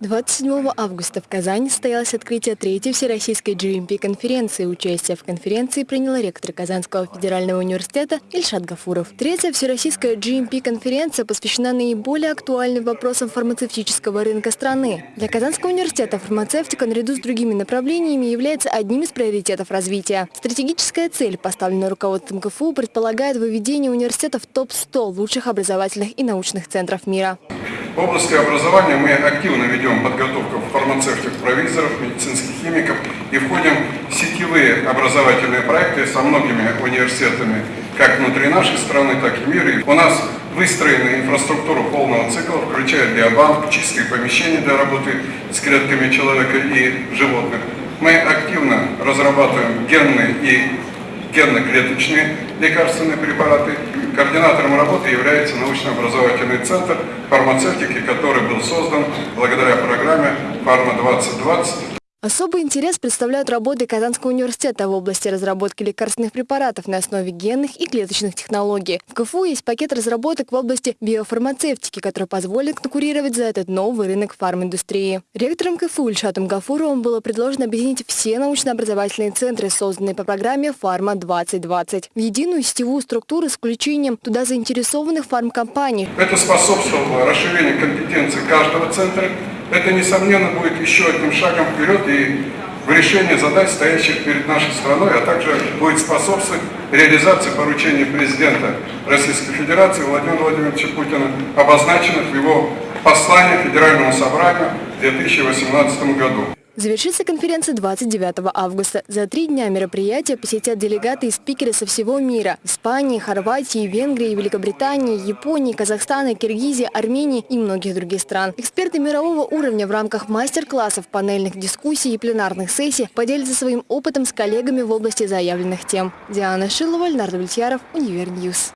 27 августа в Казани состоялось открытие третьей Всероссийской GMP-конференции. Участие в конференции принял ректор Казанского федерального университета Ильшат Гафуров. Третья Всероссийская GMP-конференция посвящена наиболее актуальным вопросам фармацевтического рынка страны. Для Казанского университета фармацевтика наряду с другими направлениями является одним из приоритетов развития. Стратегическая цель, поставленная руководством КФУ, предполагает выведение университета в топ-100 лучших образовательных и научных центров мира. В области образования мы активно ведем подготовку фармацевтов, провизоров, медицинских химиков и входим в сетевые образовательные проекты со многими университетами, как внутри нашей страны, так и мира. У нас выстроена инфраструктура полного цикла, включая биобанк, чистые помещения для работы с клетками человека и животных. Мы активно разрабатываем генные и генно-клеточные лекарственные препараты. Координатором работы является научно-образовательный центр фармацевтики, который был создан благодаря программе «Фарма-2020» Особый интерес представляют работы Казанского университета в области разработки лекарственных препаратов на основе генных и клеточных технологий. В КФУ есть пакет разработок в области биофармацевтики, который позволит конкурировать за этот новый рынок фарминдустрии. Ректором КФУ Ильшатом Гафуровым было предложено объединить все научно-образовательные центры, созданные по программе «Фарма-2020», в единую сетевую структуру с включением туда заинтересованных фармкомпаний. Это способствовало расширению компетенций каждого центра это, несомненно, будет еще одним шагом вперед и в решении задач, стоящих перед нашей страной, а также будет способствовать реализации поручений президента Российской Федерации Владимира Владимировича Путина, обозначенных в его послании Федеральному собранию в 2018 году. Завершится конференция 29 августа. За три дня мероприятия посетят делегаты и спикеры со всего мира. Испании, Хорватии, Венгрии, Великобритании, Японии, Казахстана, Киргизии, Армении и многих других стран. Эксперты мирового уровня в рамках мастер-классов, панельных дискуссий и пленарных сессий поделятся своим опытом с коллегами в области заявленных тем. Диана Шилова, Леонард Влетьяров, Универньюз.